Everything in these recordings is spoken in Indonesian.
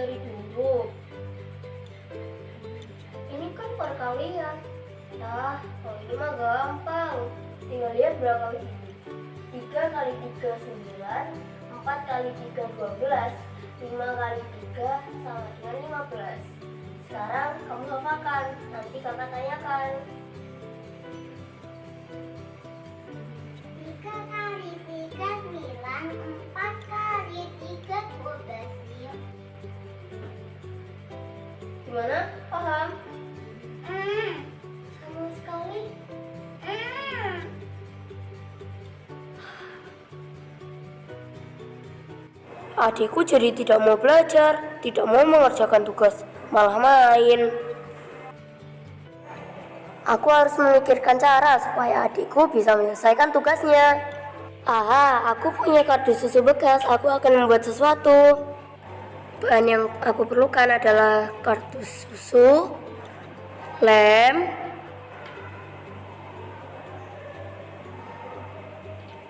dari dulu. Ini kan perkalian. Nah kalau ini mah gampang. Tinggal lihat berapa kali ini. 3 kali 3 9 4 kali 3 12 5 kali 3 sama dengan 15 sekarang kamu hafalkan nanti kakak tanyakan. Gimana? Paham? Hmm. Sama sekali. Hmm. Adikku jadi tidak mau belajar, tidak mau mengerjakan tugas, malah main. Aku harus memikirkan cara supaya adikku bisa menyelesaikan tugasnya. Aha, aku punya kardus susu bekas, aku akan membuat sesuatu. Bahan yang aku perlukan adalah kardus susu, lem,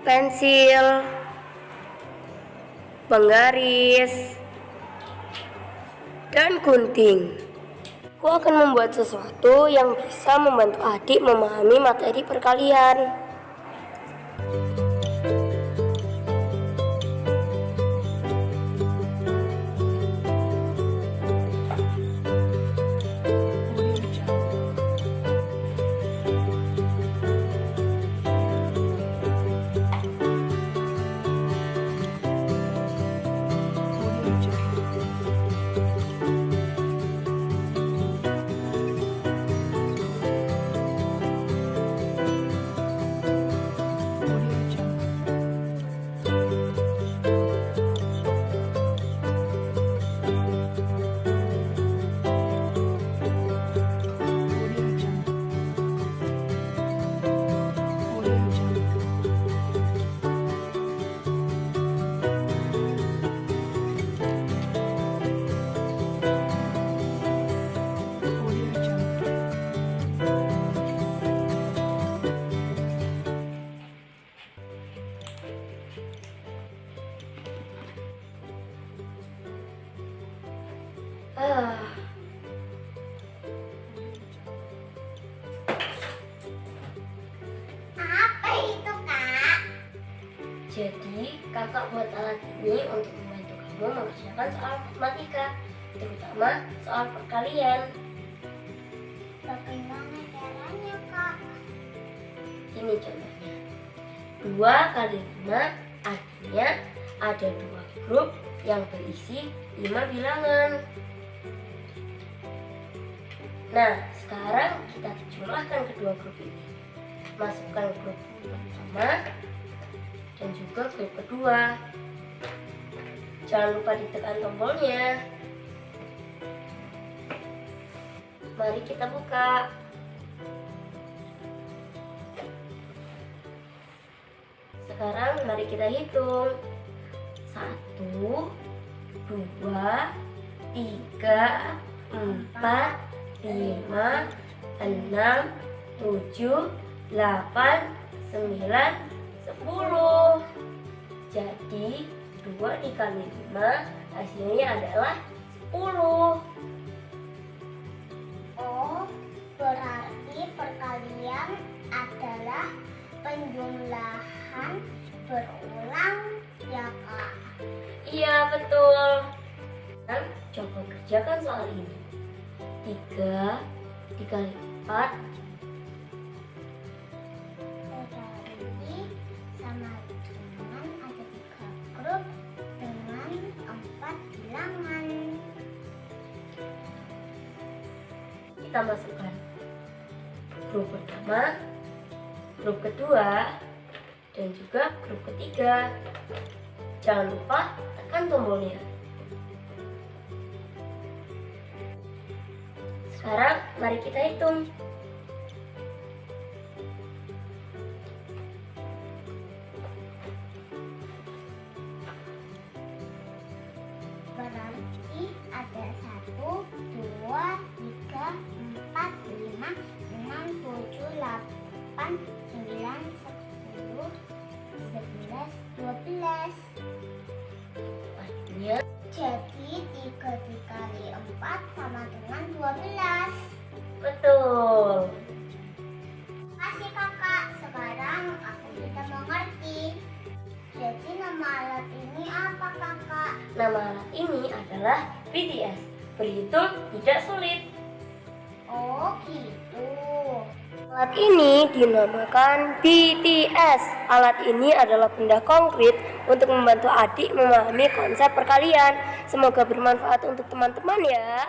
pensil, penggaris, dan gunting. Aku akan membuat sesuatu yang bisa membantu adik memahami materi perkalian. Apa itu, Kak? Jadi, kakak buat alat ini untuk membantu kamu mengerjakan soal matematika, terutama soal perkalian. Bagaimana caranya, Kak? Ini contohnya. 2 kali 5 artinya ada dua grup yang berisi 5 bilangan. Nah, sekarang kita jumlahkan kedua grup ini. Masukkan grup pertama dan juga grup kedua. Jangan lupa ditekan tombolnya. Mari kita buka. Sekarang mari kita hitung. Satu, dua, tiga, empat, lima, enam, tujuh, delapan, sembilan, sepuluh. Jadi dua dikali lima hasilnya adalah sepuluh. Oh, berarti perkalian adalah penjumlahan berulang ya, Kak? Iya betul. Coba kerjakan soal ini. Tiga dikali empat Berarti sama dengan ada tiga grup dengan empat bilangan. kita masukkan grup pertama, grup kedua, dan juga grup ketiga. Jangan lupa tekan tombolnya. Sekarang mari kita hitung. Berarti ada satu, dua, tiga, empat, lima, 12 Betul Kasih kakak, sekarang aku bisa mengerti Jadi nama alat ini apa kakak? Nama alat ini adalah BTS Berhitung tidak sulit Oh gitu Alat ini dinamakan BTS. Alat ini adalah benda konkret untuk membantu adik memahami konsep perkalian. Semoga bermanfaat untuk teman-teman ya.